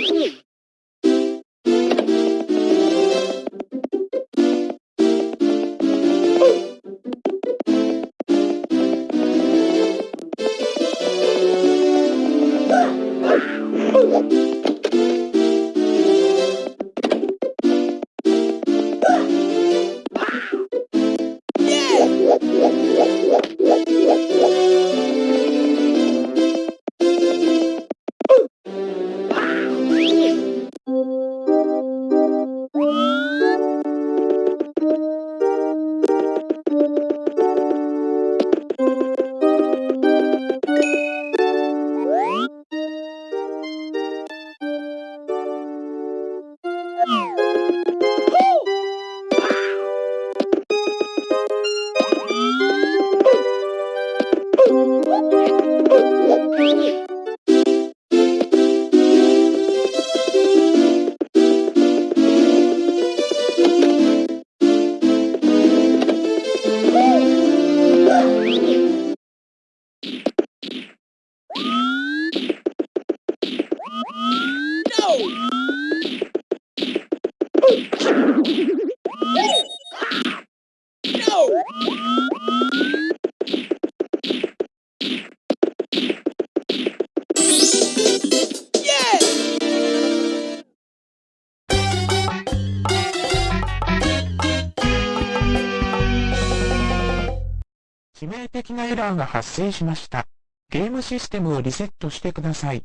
Yeah. 致命的なエラーが発生しました。ゲームシステムをリセットしてください。